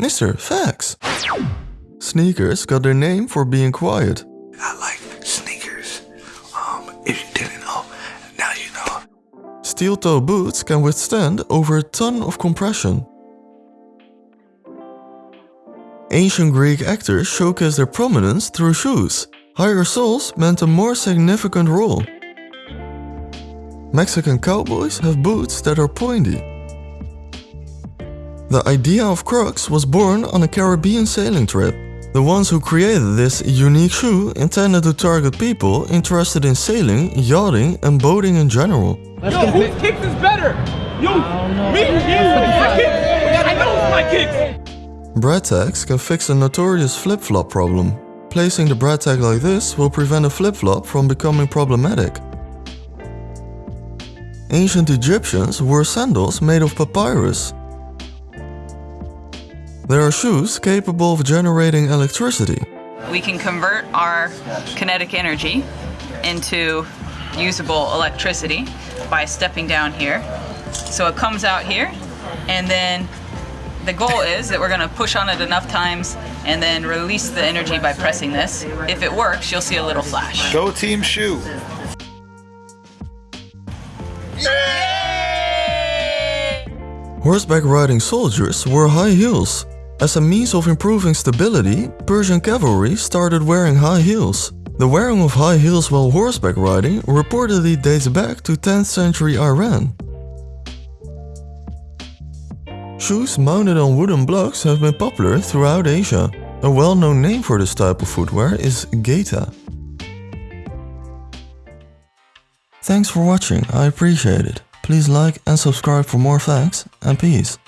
Mr. Facts. Sneakers got their name for being quiet. I like sneakers. Um, if you didn't know, now you know. Steel toe boots can withstand over a ton of compression. Ancient Greek actors showcased their prominence through shoes. Higher soles meant a more significant role. Mexican cowboys have boots that are pointy. The idea of Crocs was born on a Caribbean sailing trip. The ones who created this unique shoe intended to target people interested in sailing, yachting and boating in general. Yo, whose kicks is better? You, me, you, my kicks. I know it's my kicks. Brad tags can fix a notorious flip-flop problem. Placing the brad tag like this will prevent a flip-flop from becoming problematic. Ancient Egyptians wore sandals made of papyrus. There are shoes capable of generating electricity. We can convert our kinetic energy into usable electricity by stepping down here. So it comes out here, and then the goal is that we're gonna push on it enough times and then release the energy by pressing this. If it works, you'll see a little flash. Go Team Shoe. Horseback riding soldiers wear high heels. As a means of improving stability, Persian cavalry started wearing high heels. The wearing of high heels while horseback riding reportedly dates back to 10th century Iran. Shoes mounted on wooden blocks have been popular throughout Asia. A well-known name for this type of footwear is geta. Thanks for watching, I appreciate it. Please like and subscribe for more facts, and peace.